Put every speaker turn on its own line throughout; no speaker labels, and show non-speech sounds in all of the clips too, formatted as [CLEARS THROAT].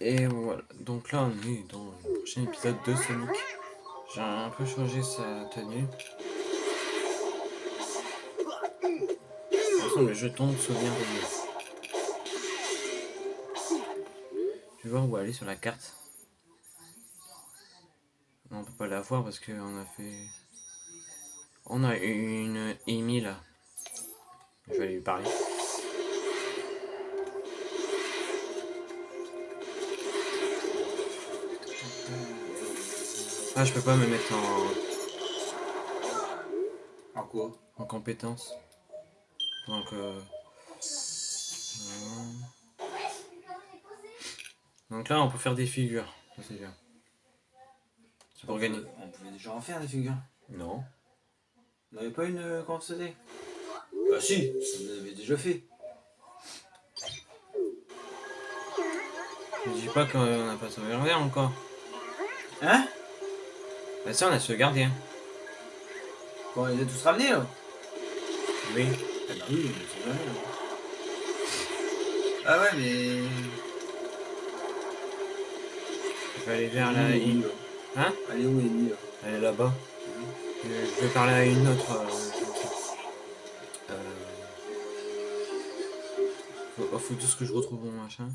Et voilà, donc là on est dans le prochain épisode de Sonic. J'ai un peu changé sa tenue. De toute façon, le jeton de souvenir de Tu vois où aller sur la carte Non, on peut pas la voir parce qu'on a fait... On a une Amy là. Je vais lui parler. Ah, je peux pas me mettre en...
En quoi
En compétence. Donc, euh... Donc là, on peut faire des figures. C'est bien. C'est pour gagner.
On pouvait déjà en faire des figures.
Non.
On n'avait pas une euh, quand faisait Bah si, on avait déjà fait.
Je dis pas qu'on n'a pas sauvegardé encore.
Hein?
Bah ça, on a sauvegardé. Hein.
Quand on les a tous ramenés là
Oui.
Ah bah oui, on les a ramenés, là. Ah ouais mais...
Je vais aller vers la...
Où, là
Hein?
Elle est où Amy là
Elle est là-bas. Euh, Je vais parler à une autre. Euh... euh, Faut, oh, faut tout ce que je retrouve mon machin.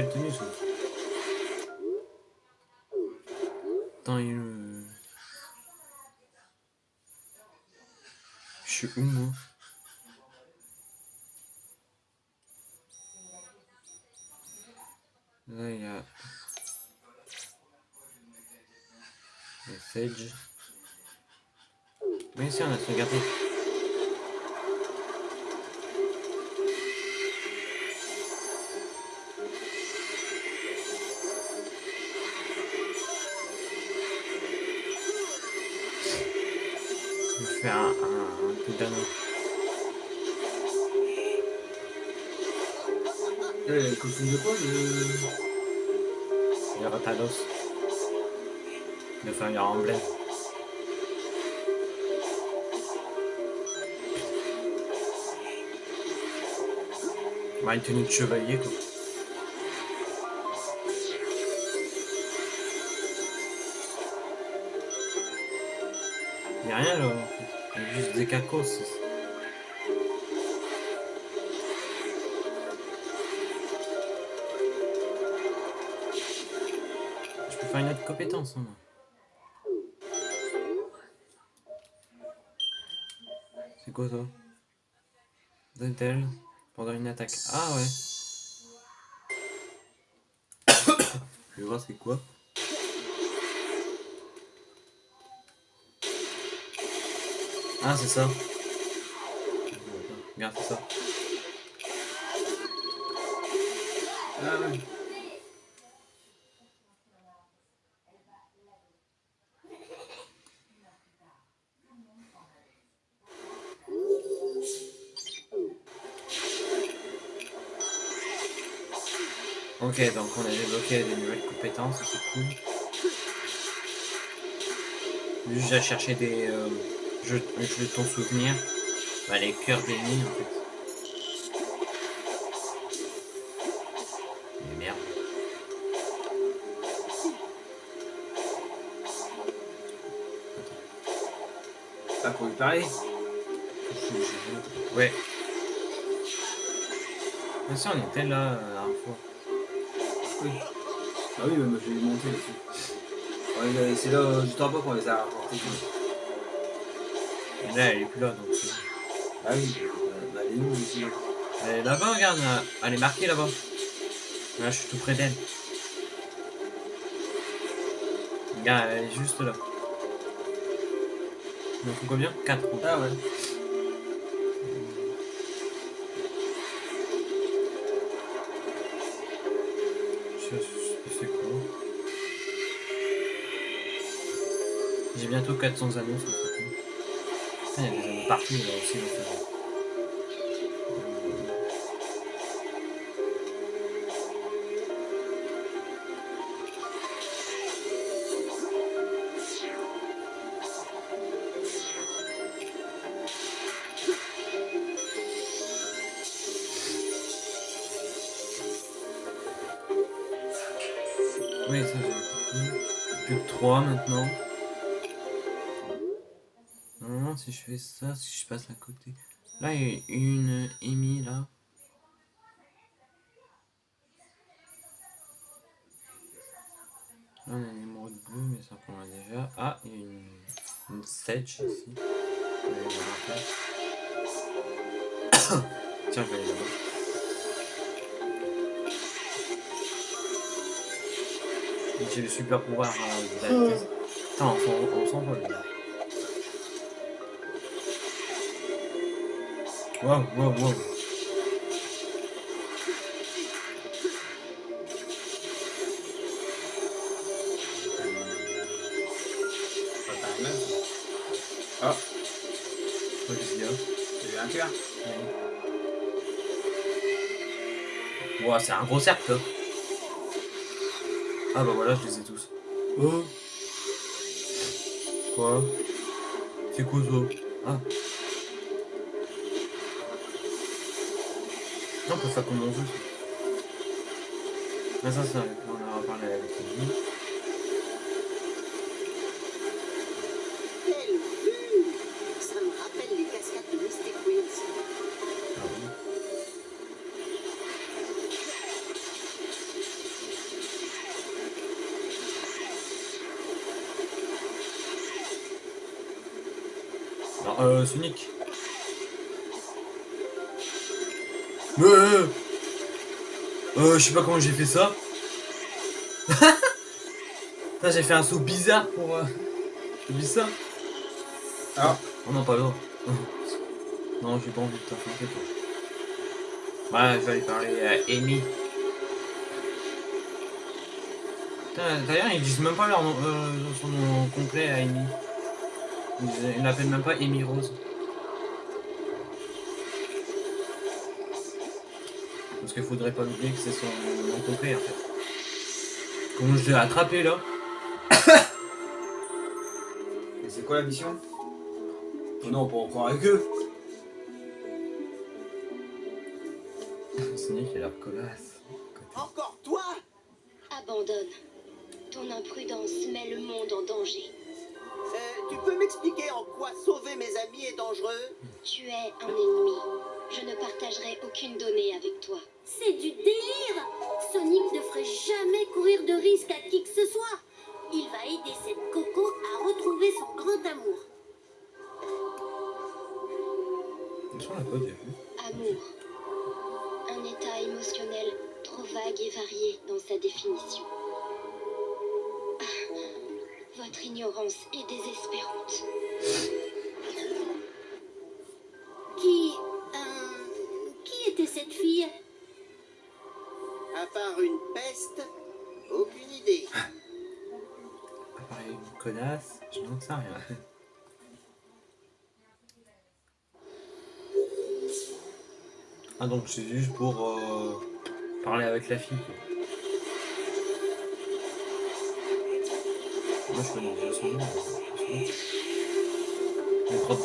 Il a une tenue
de
chevalier, quoi. Il y a rien là, en fait. Juste des cacos. Je peux faire une autre compétence, hein. C'est quoi ça Dentel pendant une attaque. Ah ouais. [COUGHS] Je vais voir c'est quoi. Ah c'est ça. Regarde c'est ça.
Ah ouais.
Ok, donc on a débloqué des nouvelles compétences, c'est cool. Juste j'ai cherché des euh, jeux, jetons souvenirs. Bah, les cœurs bénis en fait.
Ah, pour lui parler
Ouais. Mais si on était là
Oui. Ah oui, mais moi je vais les monter. Ouais, là, c'est là, euh, juste en bas qu'on les a rapportés.
Et là elle est plus là donc.
Ah oui, euh, bah, elle est où ici
Elle est là-bas, regarde, elle est marquée là-bas. Là je suis tout près d'elle. Regarde, elle est juste là. Il en faut combien? 4
Ah ouais.
400 anneaux sur ce coup. Putain, il y a des anneaux partout là aussi dans. Ça, si je passe à côté. Là, il y a une Amy là. Là, on a une émeraude bleue, mais ça prend déjà. Ah, il y a une, une Sedge ici. [COUGHS] Tiens, je vais aller là-bas. J'ai le super pouvoir euh, de la vitesse. Attends, on s'en- on s'envole là.
Pas pareil, même. Ah,
Qu'est-ce qu'il y a
j'ai eu un cœur.
Ouah, c'est un gros cercle. là. Ah bah voilà, je les ai tous. Oh Quoi? C'est quoi ça? Ah. Non, on peut faire comme on veut. Mais ça, ça, on en a parlé avec lui.
Quelle vue Ça
Euh, euh, euh, je sais pas comment j'ai fait ça. [LAUGHS] J'ai fait un saut bizarre pour. Euh... J'ai vu ça?
Ah,
Oh non, pas l'autre. Non, j'ai pas envie de t'affronter, toi. Ouais, je vais aller parler à Amy. Putain, D'ailleurs, ils disent même pas leur nom, euh, son nom complet à Amy. Ils ils l'appellent même pas Amy Rose. Parce qu'il faudrait pas oublier que c'est son nom complet en fait. Comment je l'ai attrapé là [COUGHS]
et c'est quoi la mission? Oh non, pas encore avec eux. [LAUGHS]
Sonic a l'air colasse.
Encore toi?
Abandonne. Ton imprudence met le monde en danger.
Euh, Tu peux m'expliquer en quoi sauver mes amis est dangereux?
Tu es un ennemi. Je ne partagerai aucune donnée avec toi.
C'est du délire Sonic ne ferait jamais courir de risque à qui que ce soit. Il va aider cette coco à retrouver son grand amour.
Amour. Un état émotionnel trop vague et varié dans sa définition. Ah, Votre ignorance est désespérante.
Était cette fille
À part une peste, aucune idée.
À part une connasse, je n'en sais rien. Ah donc c'est juste pour euh, parler avec la fille. quoi. Moi je connais déjà son nom. euh, Le trop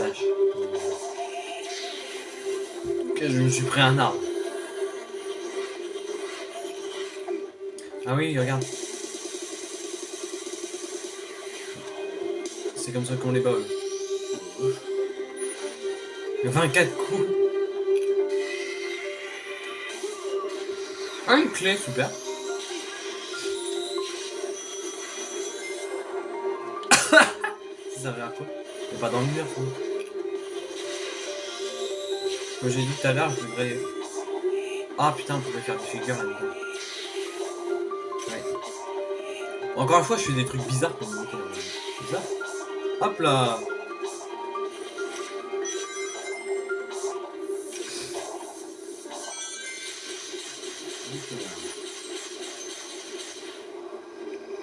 je me suis pris un arbre. Ah oui, regarde. C'est comme ça qu'on les bat. eux. 24 coups. Ah, une clé, super. [LAUGHS] Ça servait à quoi? Mais pas dans le mur. Comme j'ai dit tout à l'heure, je devrais... Ah putain, on pourrait faire des figures là-dedans. Ouais. Encore une fois, je fais des trucs bizarres ça. Bizarre. Hop là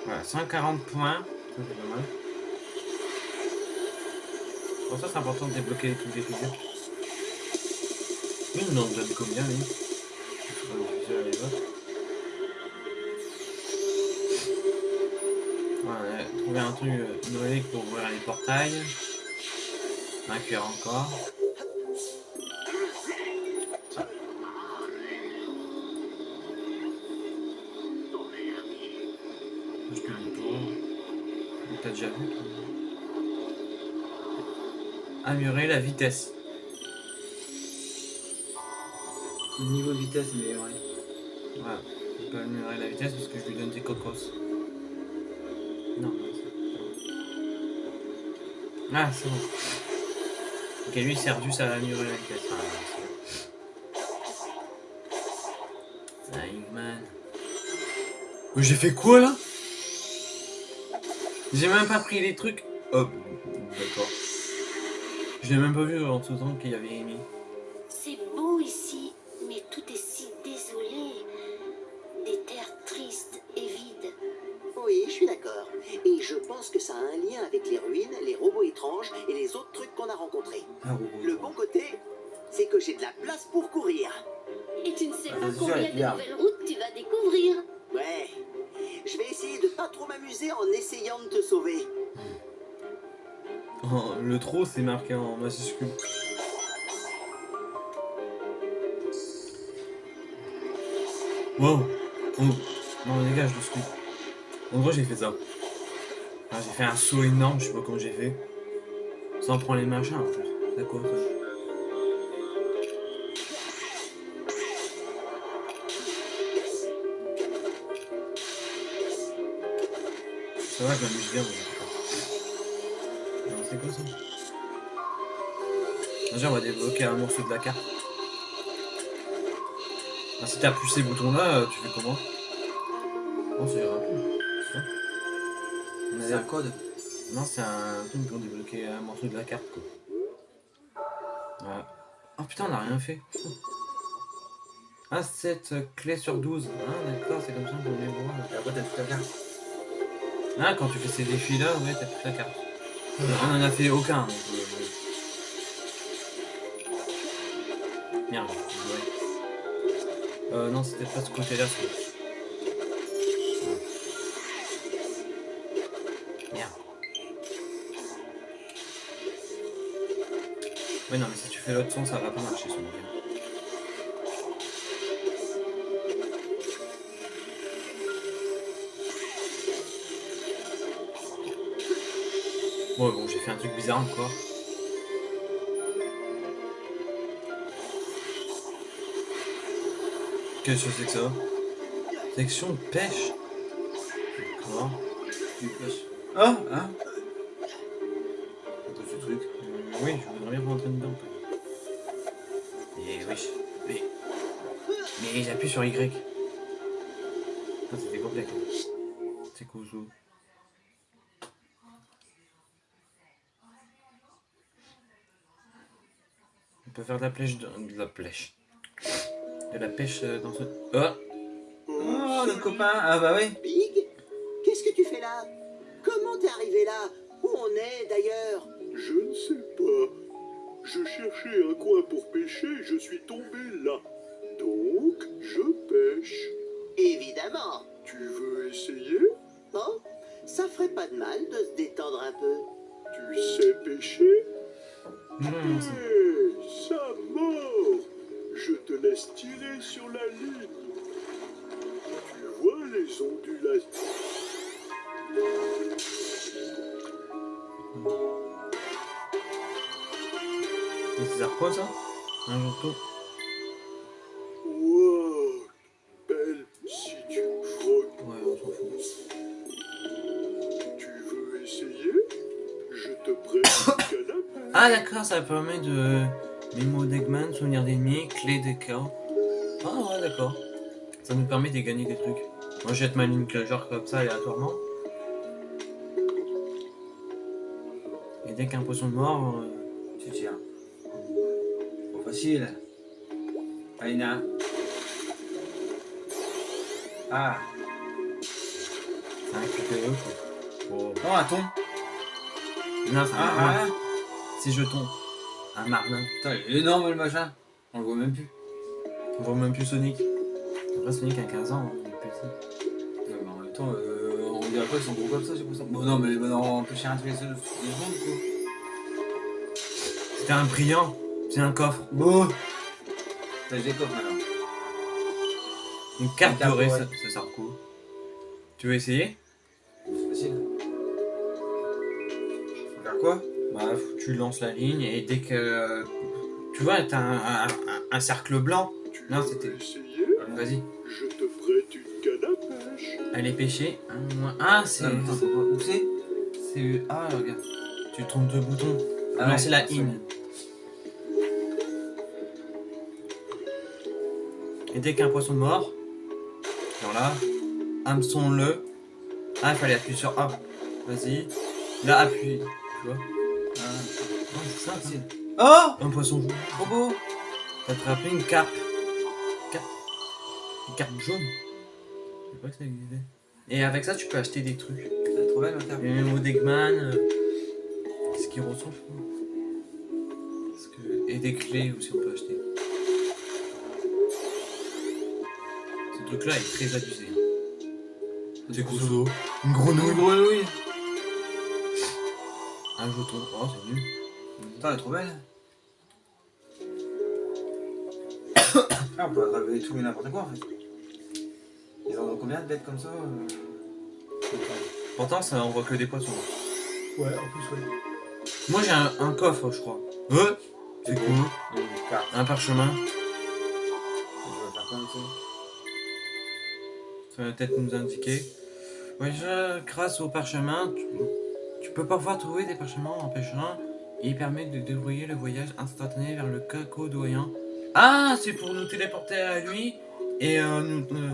Voilà, 140 points. Ça, c'est pas mal. Pour ça, c'est important de débloquer les trucs des figures. Lui, il en donne combien, lui. Voilà, trouver un truc, euh, une relique pour ouvrir les portails. Un cœur encore. T'as déjà vu toi? Améliorer la vitesse.
Niveau vitesse, mais ouais.
Voilà. Je peux améliorer la vitesse parce que je lui donne des cocos. Non, c'est- Ah, c'est bon. Ok, lui, Sergius a amélioré la vitesse. Ah, c'est. Eggman. Mais j'ai fait quoi là? J'ai même pas pris les trucs. Oh, d'accord. Je l'ai même pas vu en tout temps qu'il y avait Amy.
En essayant de te sauver.
Oh, le trop c'est marqué en majuscule. Wow. Oh. Non, dégage le squid. En gros, j'ai fait ça. Enfin, j'ai fait un saut énorme, je sais pas comment j'ai fait. Sans prendre les machins. C'est ça Ça va, je m'amuse bien. Non, C'est quoi ça Déjà, on va débloquer un morceau de la carte. Ah, si t'appuies ces boutons-là, euh, tu fais comment c'est rapide. C'est ça On a
C'est un code.
Non, c'est un truc pour débloquer un morceau de la carte, quoi. Ouais. Oh putain, on a rien fait. Ah, 7 clés sur 12. Ah, d'accord, c'est comme ça qu'on les voit.
Après, t'as toute la carte.
Ah, quand tu fais ces défis-là, ouais, t'as toute la carte. On en a fait aucun. euh. Merde. Euh, non, c'était pas ce côté-là. Merde. Ouais, non, mais si tu fais l'autre son, ça va pas marcher, son game. Fait un truc bizarre encore. Qu'est-ce que c'est que ça Section pêche. D'accord.
Ah Hein
ce truc Euh, Oui, je voudrais bien rentrer dedans. Mais oui. Mais. Mais j'appuie sur Y. Ah, c'était complexe. C'est quoi On peut faire de la pêche. De, de la pêche. De la pêche euh, dans ce. Oh
Oh, notre copain Ah bah oui
Big Qu'est-ce que tu fais là? Comment t'es arrivé là? Où on est d'ailleurs?
Je ne sais pas. Je cherchais un coin pour pêcher et je suis tombé là. Donc, je pêche.
Évidemment.
Tu veux essayer?
Bon, ça ferait pas de mal de se détendre un peu.
Tu sais pêcher?
Mmh,
ça mord Je te laisse tirer sur la ligne. Tu vois les ondulations
sert quoi ça? Un jour tout.
Wow Belle, si tu frottes,
Ouais, on s'en fout.
tu veux essayer? Je te prête un canapé.
Ah d'accord, ça permet de... Mémo d'Eggman, souvenir d'ennemis, clé des chaos. Ah ouais, d'accord. Ça nous permet de gagner des trucs. Moi, je jette ma ligne genre comme ça aléatoirement. Et dès qu'un poisson de mort... euh,
Tu tires. Trop facile. Aïna. Ah
C'est un. Oh.
Non, un thon
Non, c'est un...
Ah, ah
C'est jeton. Ah, un marlin.
Putain, il est énorme le machin. On le voit même plus.
On voit même plus Sonic. Après, Sonic a 15 ans, hein, il est petit.
Mais en même temps, euh, on dirait pas qu'ils sont gros comme ça, j'ai l'impression. Bon, non, mais bah, non, on peut chercher un tous les secondes, du coup.
C'était un brillant. C'est un coffre.
Bon. T'as des coffres maintenant.
Une carte dorée,
ouais.
ça, sert quoi? Tu veux essayer? C'est facile.
Faut faire quoi?
Bah, faut tu lances la ligne et dès que. Tu vois, t'as un, un- un- un cercle blanc.
Tu
Non, c'était- Vas-y,
Je te prête une canne à pêche.
elle est pêchée. Ah, c'est.
Où c'est
c'est- Ah, regarde. Tu trompes deux boutons.
Ah
lancer
ouais,
la in. Et dès qu'un poisson mort, genre là, hameçon-le. Ah, il fallait appuyer sur A. Vas-y. Là, appuie. Tu vois
Ah,
ça,
facile.
c'est
Oh
un poisson jaune.
Trop beau
T'as attrapé une carpe. Carpe. Une carpe jaune. Je sais pas que ça existait. Et avec ça, tu peux acheter des trucs.
Trop belle ma carte.
Et même au Degman. euh, Ce qui ressemble. Parce que... Et des clés aussi, on peut acheter. Ce truc-là est très abusé. C'est quoi ça Une
Une
grenouille
grenouille
Un jeton. Oh, c'est nul.
Putain, elle est trop belle. [COUGHS] Ah, on peut attraper tout et n'importe quoi en fait. Ils en ont combien de bêtes comme ça euh?
Pourtant, ça envoie que des poissons.
Ouais, en plus, ouais.
Moi, j'ai un, un coffre, je crois. Euh C'est cool.
Une.
Un parchemin.
Ça.
Ça va peut-être nous indiquer. Voyageur, grâce au parchemin, tu, tu peux parfois trouver des parchemins en pêchant et il permet de débrouiller le voyage instantané vers le cacodoyen. Ah, c'est pour nous téléporter à lui et euh, nous, euh,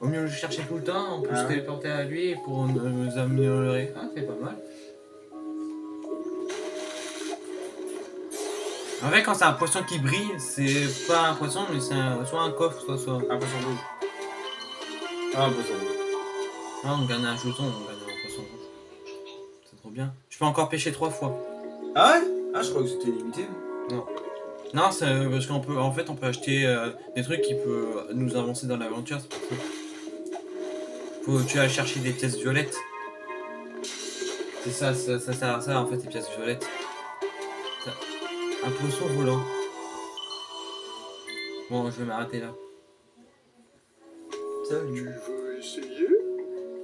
au mieux le chercher tout le temps, on peut
Ah
se téléporter à lui pour nous, améliorer. Ah, c'est pas mal. En vrai, quand c'est un poisson qui brille, c'est pas un poisson, mais c'est soit un coffre, soit soit.
Un poisson rouge. Ah, un poisson rouge.
Ah, on gagne un jeton, on gagne un poisson rouge. C'est trop bien. Je peux encore pêcher trois fois.
Ah ouais? Ah, je crois que c'était limité.
Non, c'est euh, parce qu'en peut, en fait, on peut acheter euh, des trucs qui peuvent nous avancer dans l'aventure. c'est pour ça. Faut tu vas chercher des pièces violettes. C'est ça, ça, ça sert à ça en fait, les pièces violettes. Ça- Un poisson volant. Bon, je vais m'arrêter là.
Tu
Salut.
veux essayer?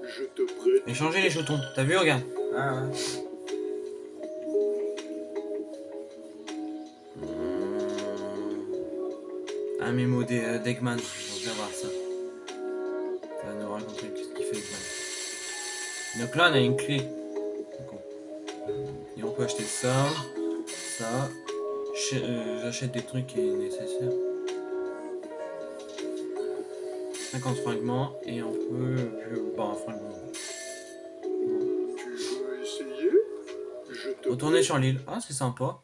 Je te prête.
Échanger les jetons. T'as vu, regarde.
Ah ouais.
Un mémo d'Eggman, on va voir ça. Ça va nous raconter ce qu'il fait Eggman. Donc là on a une clé. Et on peut acheter ça, ça. Euh, J'achète des trucs qui est nécessaire. 50 fragments et on peut... Bah un fragment.
Tu veux essayer? Je te
Retourner sur l'île. Ah c'est sympa.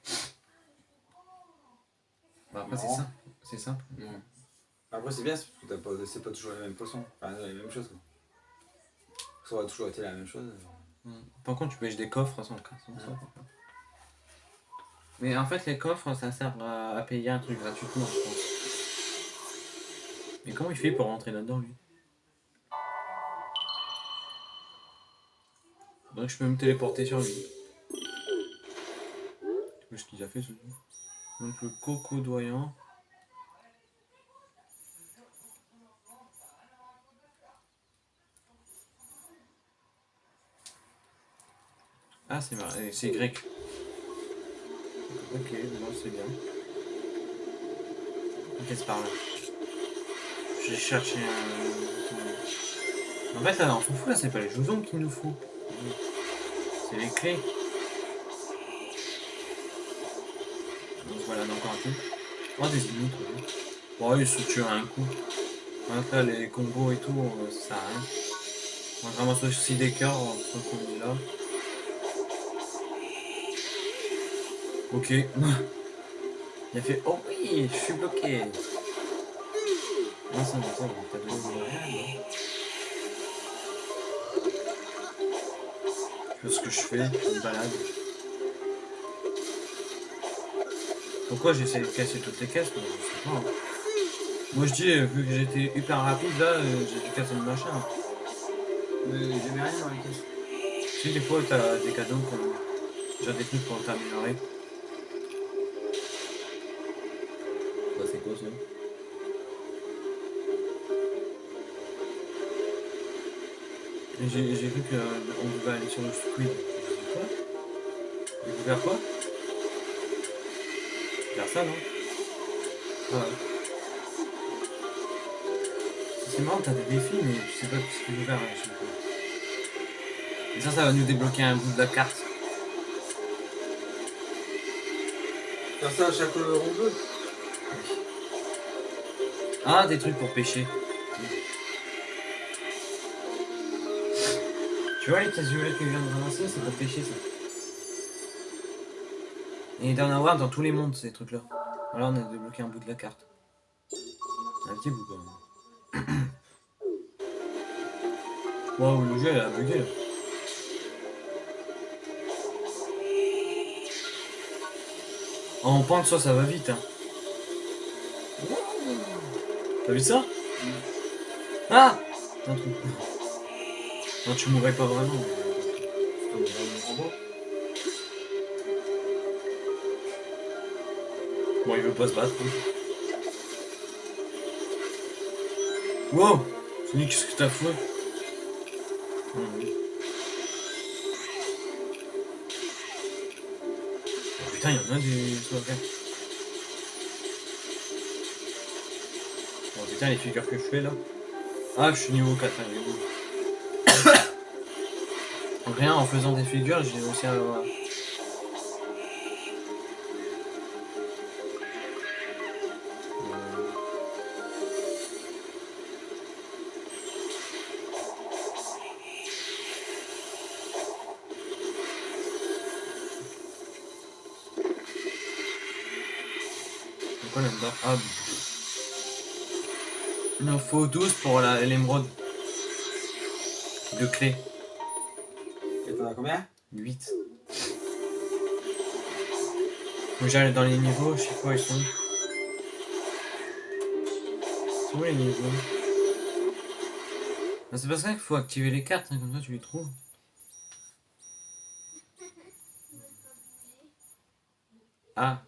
Bah après c'est
Non.
Simple. C'est.
Après, c'est bien, t'as pas- c'est pas toujours les mêmes poissons. Enfin, les mêmes choses quoi. Ça aurait toujours été la même chose.
Par contre, tu pêches des coffres sans cas. sans ça, par contre. Mais en fait, les coffres, ça sert à, à payer un truc gratuitement, je pense. Mais comment il fait pour rentrer là-dedans, lui? Donc, je peux me téléporter sur lui. Vois ce qu'il a fait, ce truc? Donc, le cocodoyant. Ah, c'est et c'est grec. Ok, bon, c'est bien. Qu'est-ce par là J'ai cherché un. En fait, là, on s'en fout, là, c'est pas les joujons qu'il nous faut. C'est les clés. Donc voilà, encore un coup. Oh, des immondes, ouais. Bon, ils se tuent à un coup. Après, les combos et tout, euh, ça sert à rien. On va ramasser aussi des cœurs qu'on est là. Ok. Il a fait Oh oui, je suis bloqué. Non, ça ça donné de Je ce que je fais, je me balade. Pourquoi j'essaie de casser toutes les caisses? Je sais pas. Moi je dis, euh, vu que j'étais hyper rapide là, euh, j'ai dû casser le machin.
Mais j'ai mis rien dans les caisses.
Si des fois t'as des cadeaux comme. J'ai des trucs pour t'améliorer. Et J'ai vu qu'on devait aller sur le squid. Dis quoi? Faire ça, non? Ouais. C'est marrant, t'as des défis, mais tu sais pas ce qu'il faut faire à chaque fois. Et ça, ça va nous débloquer un bout de la carte.
Faire ça à chaque euh, rond bleu.
Ah, des trucs pour pêcher. Tu vois les pièces violettes que je viens de ramasser, c'est pour pêcher ça. Et il doit y en avoir dans tous les mondes ces trucs là. Alors on a débloqué un bout de la carte. Un petit bout quand même. Waouh, le jeu il a bugué là. En pente, ça, ça va vite. Hein. T'as vu ça? Ah Un trou. Non, tu mourrais pas vraiment. Bon, il veut pas se battre. Wow Sonic, qu'est-ce que t'as fait? Oh, Putain, il y en a des sauvegardes. Oh putain, les figures que je fais là. Ah, je suis niveau 4, hein, rien, en faisant des figures, j'ai réussi à avoir... Là-dedans? Ah. Il en faut 12 pour la- l'émeraude. De clé. 8. Faut j'aille dans les niveaux, je sais pas où ils sont. Ils sont où les niveaux? Ah, C'est pas ça qu'il faut activer les cartes, hein, comme ça tu les trouves. Ah,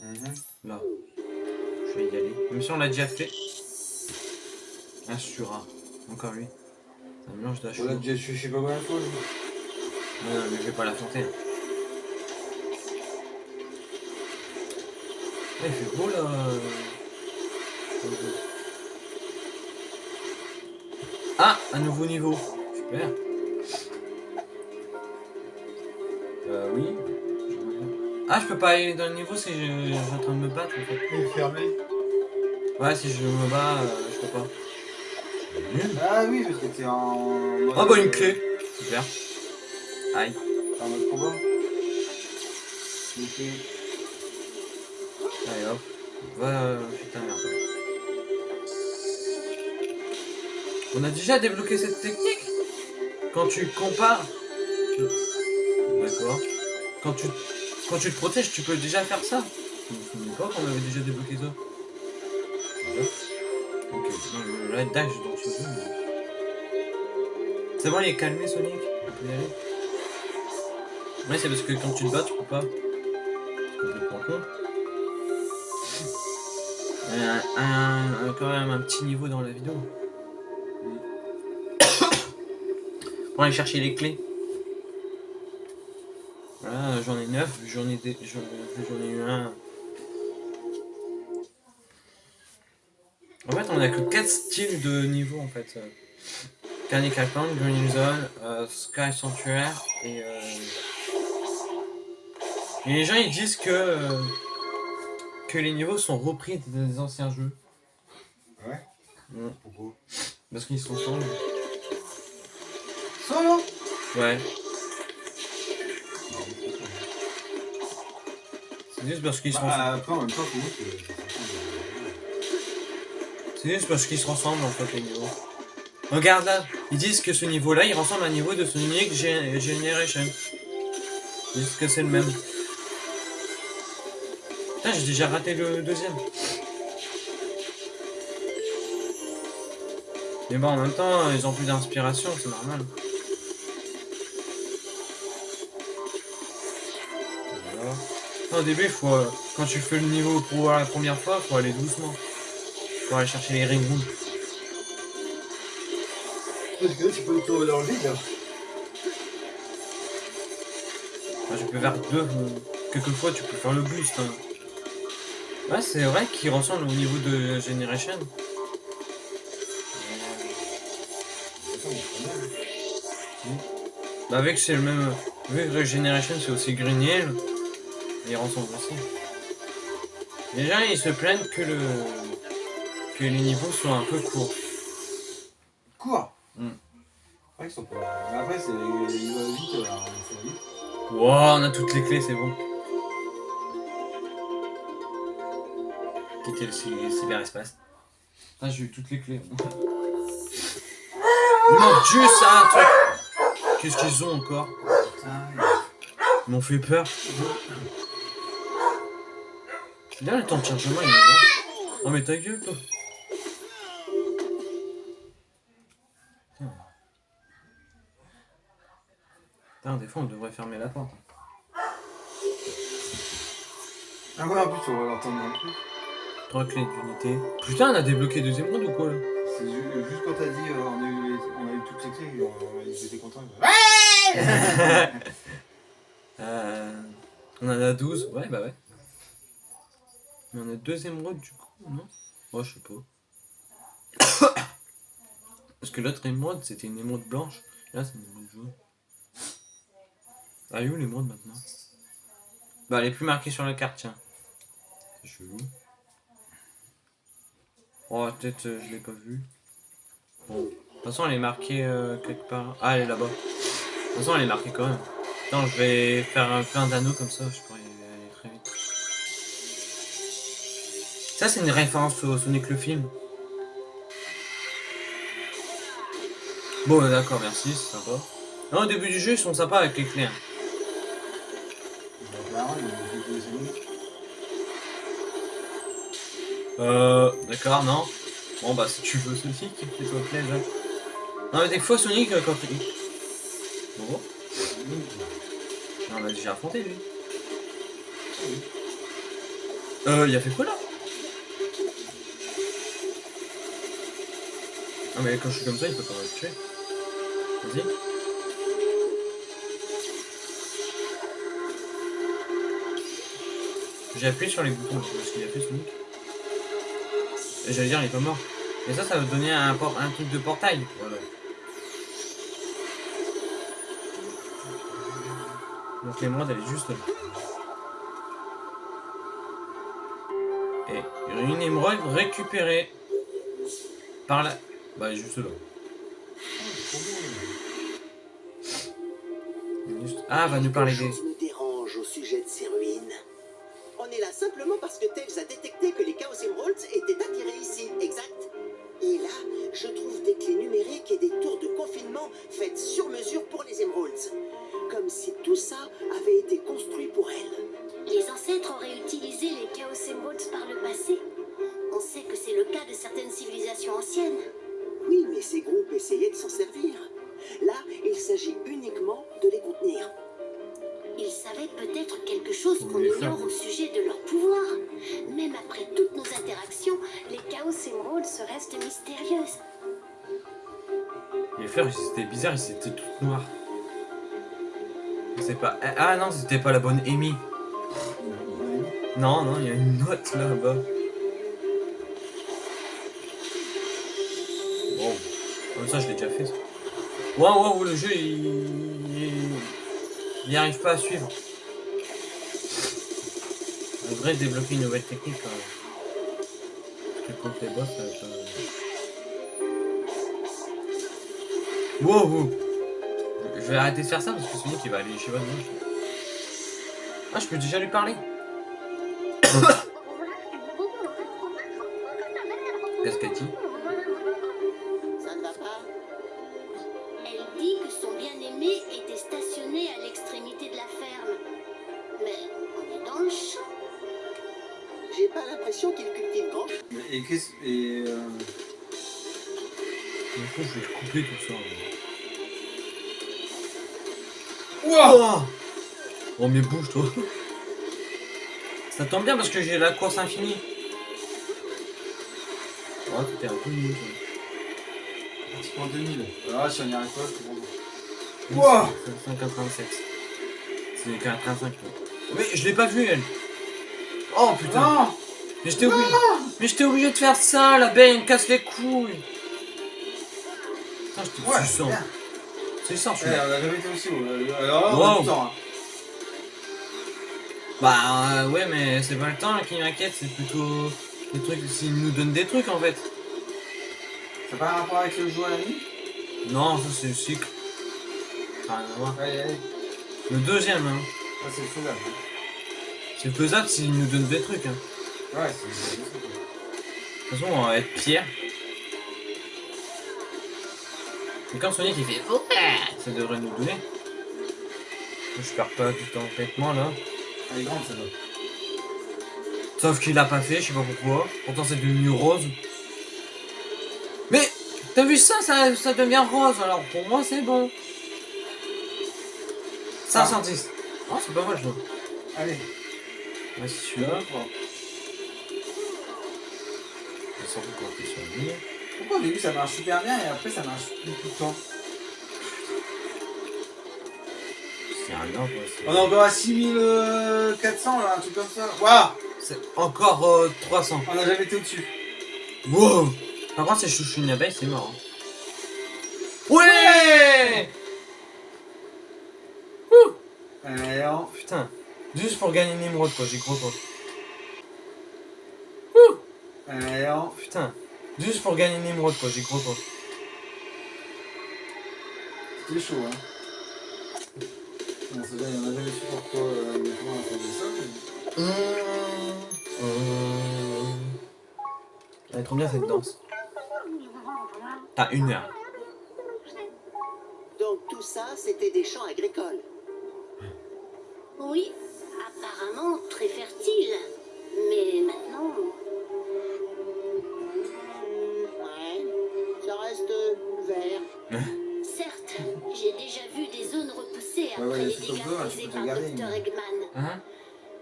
Mhm.
là. Je vais y aller. Même si on l'a déjà fait. Un Sura. Encore lui. Un mélange
On l'a déjà je sais pas combien de fois.
Non, mais je vais pas l'affronter. Ah, il fait beau là. Ah, un nouveau niveau. Super. Euh, oui. Ah, je peux pas aller dans le niveau si je, je suis en train de me battre en fait.
Il est fermé.
Ouais, si je me bats, euh, je peux pas. Nul.
Ah oui, parce que t'es en.
Oh bah une clé. Super. Aïe.
T'es en mode combat. Ok.
Allez hop. Va. Putain, merde. On a déjà débloqué cette technique Quand tu compares. D'accord. Quand tu, quand tu te protèges, tu peux déjà faire ça. Je me souviens pas qu'on avait déjà débloqué ça. Ok, non, red dash dans ce jeu. C'est bon, il est calmé Sonic Ouais, c'est parce que quand tu te bats, tu peux pas. C'est complètement con. Un, un- un- quand même un petit niveau dans la vidéo. [COUGHS] Pour aller chercher les clés. Voilà, j'en ai 9, j'en ai, j'en ai eu un. En fait, on a que 4 styles de niveau en fait. Euh, Carnival Plant, Green Zone, euh, Sky Sanctuary et. Euh... Et les gens ils disent que. euh, que les niveaux sont repris des anciens jeux.
Ouais. Pourquoi
Parce qu'ils sont sombres.
Solo
Ouais. C'est juste parce qu'ils se ressemblent.
Bah, monde. c'est-
juste parce qu'ils se ressemblent en fait les niveaux. Regarde là, ils disent que ce niveau-là, il ressemble à un niveau de Sonic Gen- Generation. Ils disent que c'est le même. Putain, j'ai déjà raté le deuxième. Mais bon, en même temps, ils ont plus d'inspiration, c'est normal. Voilà. Non, au début, faut, euh, quand tu fais le niveau pour la première fois, faut aller doucement. Faut aller chercher les ring rooms.
Parce que là, tu peux tomber dans le vide.
Enfin, je peux faire deux. euh, Quelquefois, tu peux faire le boost. hein. Ouais, c'est vrai qu'il ressemble au niveau de Generation. Bah, avec c'est le même. Vu que Generation c'est aussi Green Hill, il ressemble aussi. Gens ils se plaignent que le. que les niveaux soient un peu courts.
Cours
Hmm.
Ouais, ils sont pas. Après, c'est. Il va vite, vite.
Wow, on a toutes les clés, c'est bon. bloquer le cyberespace. Ah, j'ai eu toutes les clés. [LAUGHS] Mon dieu, ça un truc Qu'est-ce qu'ils ont encore? Ils m'ont fait peur. Là, le temps de chargement, il oh, mais ta gueule, toi Putain, des fois, on devrait fermer la porte.
Ah ouais, en plus, on va l'entendre
un peu. Putain, on a débloqué deuxième round ou quoi là
C'est euh, juste quand t'as dit euh, on, a eu, on a eu toutes ces clés, ils étaient contents.
Ouais [LAUGHS] euh, On en a 12, ouais, bah ouais. Mais on a deuxième round du coup, non? Oh, je sais pas. [COUGHS] Parce que l'autre émeraude, c'était une émeraude blanche. Là, c'est une émeraude jaune. Ah, il où l'émeraude maintenant? Bah, elle est plus marquée sur la carte, tiens. C'est chelou. Oh, peut-être euh, je l'ai pas vue. Bon. De toute façon, elle est marquée euh, quelque part. Ah, elle est là-bas. De toute façon, elle est marquée quand même. Attends, je vais faire un plein d'anneaux comme ça, je pourrais aller très vite. Ça, c'est une référence au Sonic le film. Bon, d'accord, merci, c'est sympa. Non, au début du jeu, ils sont sympas avec les clés. Euh, d'accord, non. Bon, bah, si tu veux Sonic, fais-toi plaisir. Non, mais des fois, Sonic, euh, quand il... Bon, on l'a déjà affronté, lui. Euh, il a fait quoi, là? Ah, mais quand je suis comme ça, il peut pas me tuer. Vas-y. J'ai appuyé sur les boutons, je sais pas ce qu'il a fait, Sonic. J'allais dire, il est pas mort. Mais ça, ça va donner un, por- un truc de portail. Voilà. Donc l'émeraude, elle est juste là. Et une émeraude récupérée par la... Bah, juste là. Juste- Ah, va nous parler des... Pas la bonne Amy. Non, non, il y a une note là-bas. Wow. Comme ça, je l'ai déjà fait. ça. Waouh, waouh, le jeu, il... il... il y arrive pas à suivre. On devrait débloquer une nouvelle technique quand même. Parce que contre les boss, ça va pas... Wow, wow. Je vais arrêter de faire ça parce que Sonic il va aller chez moi. Ah, je peux déjà lui parler. [COUGHS] Qu'est-ce qu'elle dit
Ça ne va pas
Elle dit que son bien-aimé était stationné à l'extrémité de la ferme. Mais on est dans le champ.
J'ai pas l'impression qu'il cultive grand
Et qu'est-ce. Et. Euh...
Je trouve que je vais couper tout ça.
Wow
Oh mais bouge toi Ça tombe bien parce que j'ai la course infinie. Oh t'étais un peu nul. toi.
Tu prends 2000. Ah, si on n'y arrive pas, c'est bon.
Wow 187. C'est 85. Mais je l'ai pas vu elle. Oh putain.
Non
Mais j'étais obligé. Mais j'étais obligé de faire ça, la belle, elle me casse les couilles. Putain, j'étais
Ouais,
puissant.
bien.
C'est ça, je
Ouais,
suis
on a jamais été aussi haut. Euh, Alors là, on
Wow.
a du temps. hein.
Bah euh, ouais, mais c'est pas le temps qui m'inquiète, c'est plutôt les trucs. S'ils nous donnent des trucs en fait.
Ça n'a pas un rapport avec le jeu à la nuit?
Non, ça c'est le cycle. Ça a rien à voir.
Allez, allez.
Le deuxième, hein.
Ça, c'est faisable.
C'est faisable s'ils nous donnent des trucs. Hein.
Ouais, c'est. c'est-
De toute façon, on va être Pierre. Et quand Sonic il fait ça devrait nous donner. Je perds pas du temps bêtement là.
Elle est grande, ça doit.
Sauf qu'il l'a pas fait, je sais pas pourquoi. Pourtant c'est devenu rose. Mais t'as vu ça, ça, ça devient rose. Alors pour moi c'est bon. 510. Oh c'est pas mal je vois.
Allez.
Ouais, c'est celui-là.
Pourquoi au début ça marche super bien et après ça marche plus tout le temps?
C'est rien
On est encore à 6400 là, un truc comme ça. Waouh
C'est encore euh, 300.
On n'a jamais été au-dessus.
Wow Par contre, si je touche une abeille, c'est mort. hein. Ouais
Allez, on...
Putain. Juste pour gagner une émeraude, quoi, j'ai gros quoi.
Allez, on...
Putain. Juste pour gagner une émeraude, quoi, j'ai gros quoi.
C'était chaud, hein. Bon, c'est bien, on n'a jamais su pourquoi euh, comment on faisait ça. mais-
Mmh. Mmh. Elle est trop bien cette danse. T'as une heure.
Donc tout ça, c'était des champs agricoles.
Oui, apparemment très fertile. Mais maintenant,
Ouais, ça reste vert. [LAUGHS]
ouais,
les
c'est
dégâts
comme ça, tu peux
par
garder.
Hein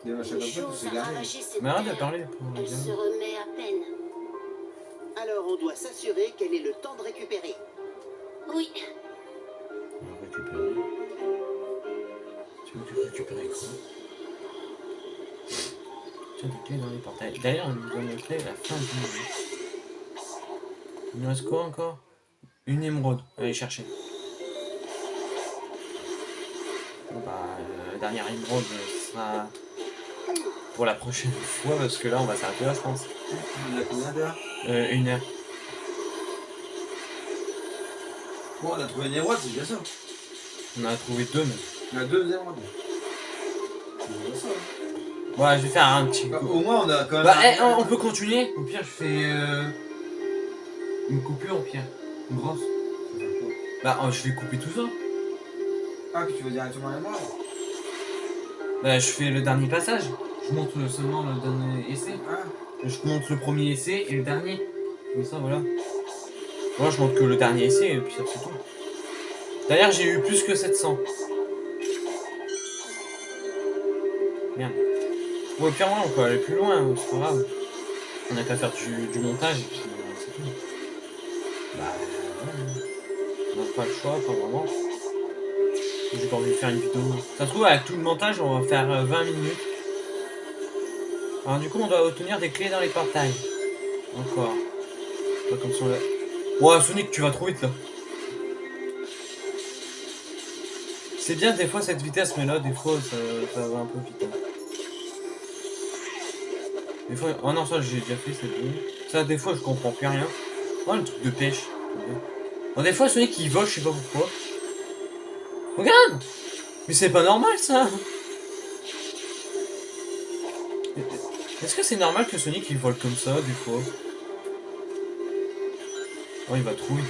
Des machins comme ça,
a
gardé.
ravagé cette
Mais arrête de parler
Elle se remet à peine.
Alors on doit s'assurer qu'elle ait le temps de récupérer.
Oui,
On va récupérer. Tu veux que récupérer quoi Tiens, des clés dans les portails. D'ailleurs, on nous donne les clés à la fin du jeu. Il nous reste quoi encore? Une émeraude. Allez chercher. Dernière émeraude sera pour la prochaine fois parce que là on va s'arrêter là je pense.
On a combien d'heures
Euh, une heure.
Bon, on a trouvé une émeraude, c'est bien ça.
On en a trouvé deux mais.
On a deux émeraudes. C'est bien ça.
Ouais, je vais faire un petit
Bah,
coup.
au moins, on a quand même.
Bah,
un-
eh, on, peut continuer. Au pire, je fais euh, une coupure, au pire. Une grosse. Bah, euh, je vais couper tout ça.
Ah, que tu veux directement l'émeraude
Bah, je fais le dernier passage. Je montre seulement le dernier essai.
Ah,
Je montre le premier essai et le dernier. Comme ça, voilà. Moi, je montre que le dernier essai et puis ça, c'est tout. D'ailleurs, j'ai eu plus que 700. Merde. Ouais, au pire, on peut aller plus loin, hein, c'est pas grave. On n'a qu'à faire du, du montage et puis euh, c'est tout. Bah, ouais. On n'a pas le choix, pas vraiment. J'ai pas envie de faire une vidéo. Ça se trouve, avec tout le montage, on va faire euh, 20 minutes. Alors, du coup, on doit obtenir des clés dans les portails. Encore. Pas comme là. Ouais, Sonic, tu vas trop vite là. C'est bien des fois cette vitesse, mais là, des fois, ça, ça va un peu vite. hein. Des fois, oh non, ça j'ai déjà fait, c'est bon. Ça, des fois, je comprends plus rien. Oh, le truc de pêche. Bon, des fois, Sonic il vole, je sais pas pourquoi. Regarde Mais c'est pas normal ça Est-ce que c'est normal que Sonic il vole comme ça, des fois? Oh, il va trop vite.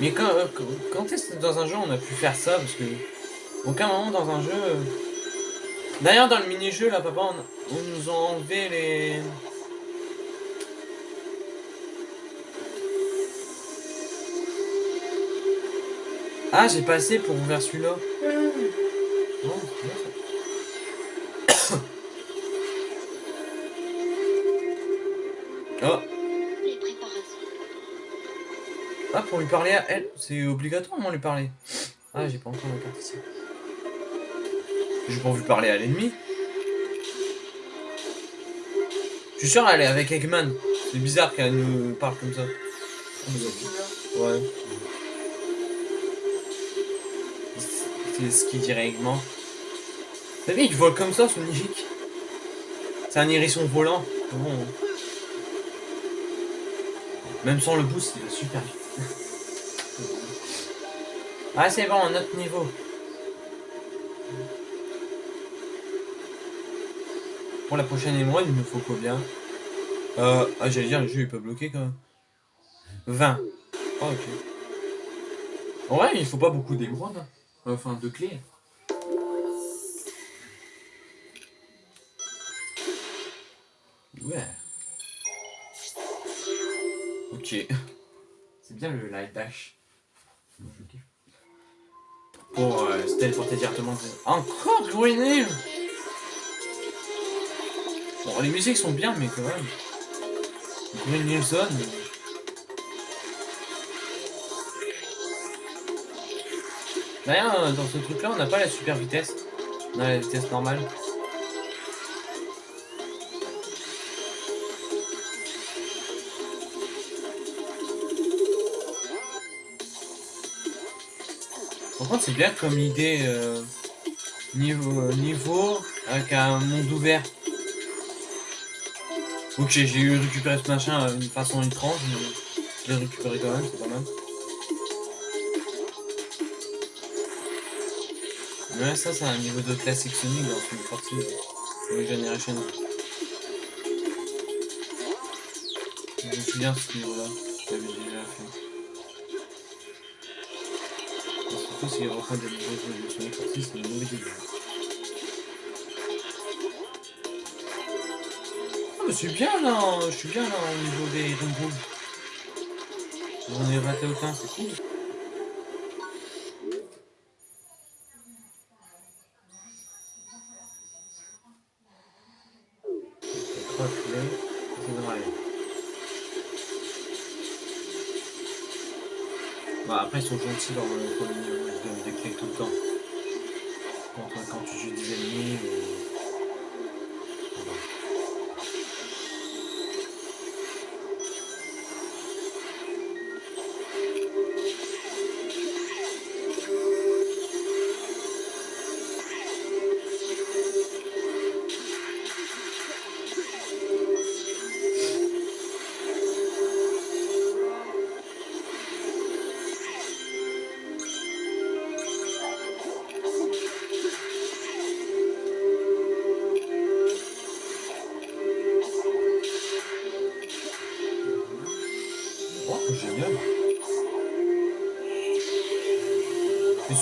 Mais quand, euh, quand, quand est-ce que dans un jeu on a pu faire ça? Parce que aucun moment dans un jeu. euh, D'ailleurs, dans le mini-jeu, là, papa, on nous a enlevé les. Ah, j'ai passé pour ouvrir celui-là. Oh, ah, pour lui parler à elle, c'est obligatoirement lui parler. Ah, j'ai pas encore ma carte ici. J'ai pas envie de parler à l'ennemi. Je suis sûr, elle est avec Eggman. C'est bizarre qu'elle nous parle comme ça. Ouais. C'est ce qu'il dirait Eggman. T'as vu, il vole comme ça, Sonic C'est un hérisson volant. Bon. Même sans le boost, il va super vite. [LAUGHS] ah, c'est bon, un autre niveau. Pour la prochaine émeraude, il me faut combien? Euh, Ah, j'allais dire, le jeu est pas bloqué quand même. 20. Ah, ok. En vrai, il faut pas beaucoup d'émeraudes. Enfin, de clés. Ouais. Ok. C'est bien le light dash. Pour euh, se téléporter directement. Encore Green Bon, les musiques sont bien, mais quand même. Green Hill Zone. D'ailleurs, dans ce truc-là, on n'a pas la super vitesse. On a la vitesse normale. Par contre, c'est bien comme idée euh, niveau, euh, niveau avec un monde ouvert. Ok, j'ai eu récupéré ce machin euh, d'une façon étrange, mais je l'ai récupéré quand même, c'est pas mal. Ouais, ça, c'est un niveau de classique Sonic dans une partie de New Generation. Je me souviens ce niveau-là, je l'avais déjà fait. Et Surtout s'il reprend des niveaux de Sonic partie, c'est une mauvaise idée. Ah, mais c'est bien là, je suis bien là au niveau des roues. J'en ai raté aucun, c'est cool. Sont gentils dans le premier niveau, ils donnent des clés tout le temps. Contre quand tu joues des ennemis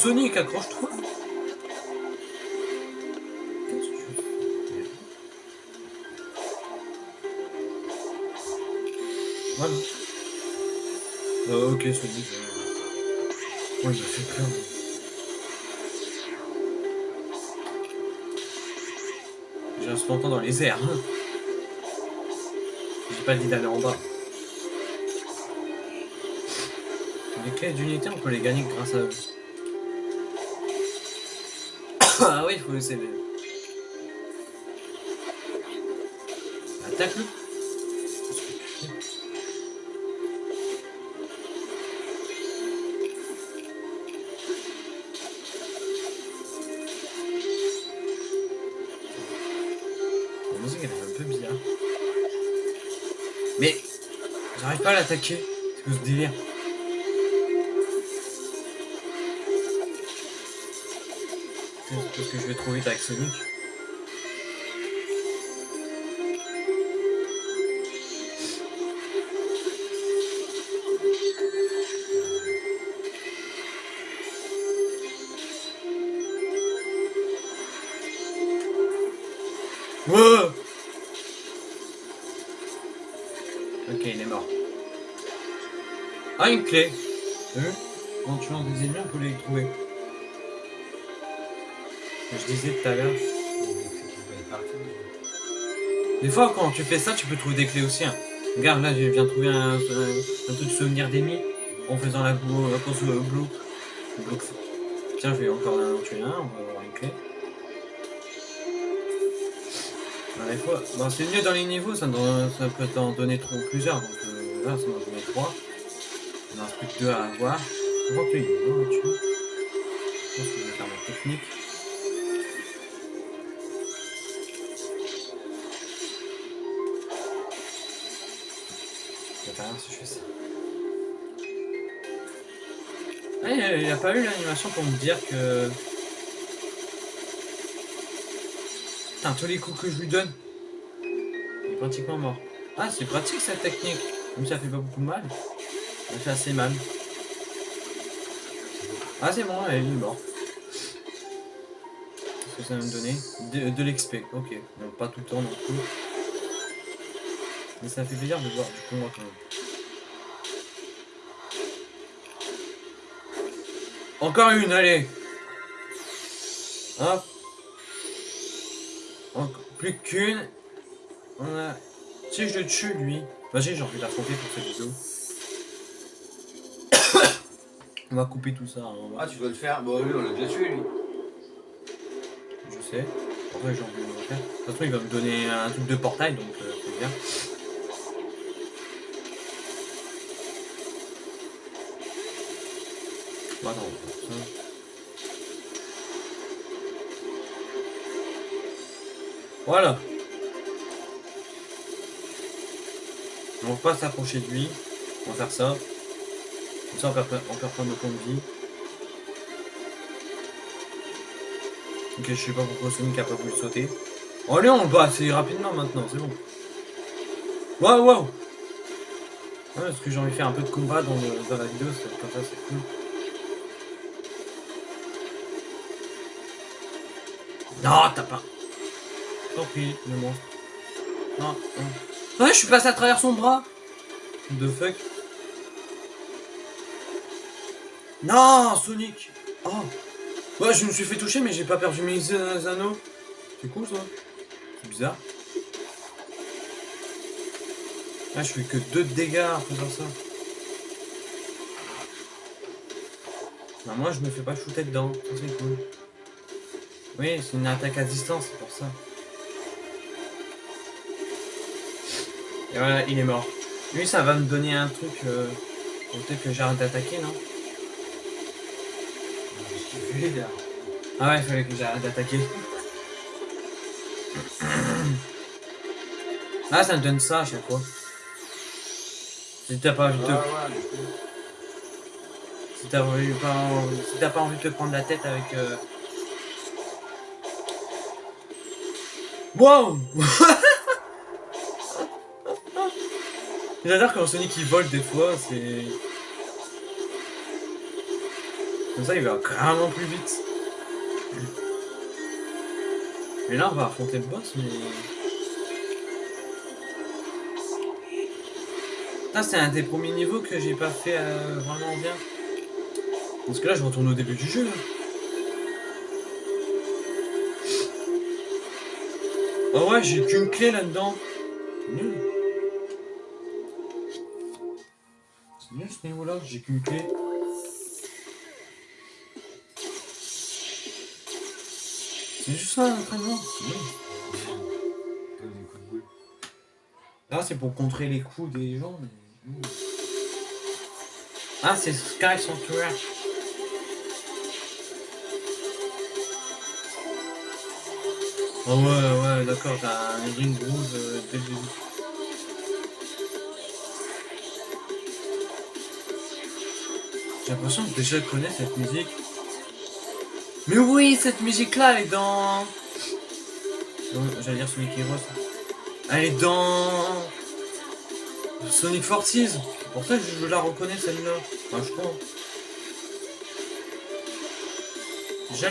Sonic, accroche-toi. Voilà. Euh, ok, Sonic. Ouais, il fait peur. J'ai reste longtemps dans les airs. J'ai pas dit d'aller en bas. Les clés d'unité, on peut les gagner grâce à eux. Ah oui, il faut essayer. Attaque-le. La musique elle est un peu bizarre. Mais j'arrive pas à l'attaquer. C'est ce délire C'est parce que je vais trop vite avec Sonic. Wow Ok, il est mort. Ah, une clé T'as vu? En tuant des ennemis, on peut les trouver. Je disais tout à l'heure. Des fois, quand tu fais ça, tu peux trouver des clés aussi. hein. Regarde, là, je viens de trouver un, un, un souvenir d'ennemis en faisant la, la euh, bloc. bloc. Tiens, je vais encore en tuer un, on va avoir une clé. Fois- Bon, c'est mieux dans les niveaux, ça, peut t'en donner trop, plusieurs. Donc euh, là, ça m'en donner trois. Il en reste plus que deux à avoir. On va te y aller, là-dessus. Je pense que je vais faire ma technique. Ah, il n'y a pas eu l'animation pour me dire que... Putain, tous les coups que je lui donne, il est pratiquement mort. Ah, c'est pratique cette technique. Si ça fait pas beaucoup mal. Ça fait assez mal. Ah, c'est bon, elle est mort. Qu'est-ce que ça va me donner? De, de l'XP, ok. Donc pas tout le temps non plus. Mais ça fait plaisir de voir du combat quand même. Encore une, allez Hop Encore plus qu'une. On a... Si je le tue, lui... Vas-y, j'ai envie d'affronter pour cette vidéo. on va couper tout ça. hein, va-
Ah, tu dois le faire Bon, lui, on l'a déjà tué, lui.
Je sais. Pourquoi j'ai envie de le faire De toute façon, il va me donner un truc de portail, donc euh, c'est bien. Bon, Voilà. On va pas s'approcher de lui. On va faire ça. Ça, on perd, on perd pas nos points de vie. Ok, je sais pas pourquoi Sonic a pas voulu sauter. Oh allez, on le bat assez rapidement maintenant, c'est bon. Waouh, waouh Ouais, parce que j'ai envie de faire un peu de combat dans, le- dans la vidéo, comme ça c'est cool. Non, t'as pas. Tant pis, le monstre. Non, non. Ouais, je suis passé à travers son bras. The fuck? Non, Sonic. Oh. Ouais, je me suis fait toucher, mais j'ai pas perdu mes euh, anneaux. C'est cool ça. C'est bizarre. Ah, je fais que 2 de dégâts en faisant ça. Bah, moi, je me fais pas shooter dedans. C'est cool. Oui, c'est une attaque à distance, c'est pour ça. Et voilà, il est mort. Lui, ça va me donner un truc. Euh... Peut-être que j'arrête d'attaquer, non? Ah ouais, il fallait que j'arrête d'attaquer. [CLEARS THROAT] Ah, ça me donne ça à chaque fois. Si t'as pas envie de te... Si t'as envie- si pas envie de te prendre la tête avec... Euh... Wow [LAUGHS] J'adore quand Sonic il vole des fois, c'est... Comme ça il va carrément plus vite. Et là on va affronter le boss mais... Putain, c'est un des premiers niveaux que j'ai pas fait euh, vraiment bien. Parce que là je retourne au début du jeu. là. Oh ouais, j'ai qu'une clé là-dedans. Nul. Ce niveau-là, j'ai qu'une clé. C'est juste ça l'entraînement. Là, c'est pour contrer les coups des gens. mais-. Ah, c'est Sky Sanctuary. Oh ouais, ouais, d'accord, t'as un ring rouge euh, dès le début. J'ai l'impression que déjà je connais cette musique. Mais oui, cette musique-là, elle est dans... J'allais dire Sonic Heroes. Elle est dans... Sonic Forces. Pour ça je la reconnais celle-là. Enfin, je crois.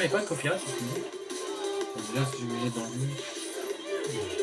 Est pas de copyright, c'est. Déjà, si je mets dans lui.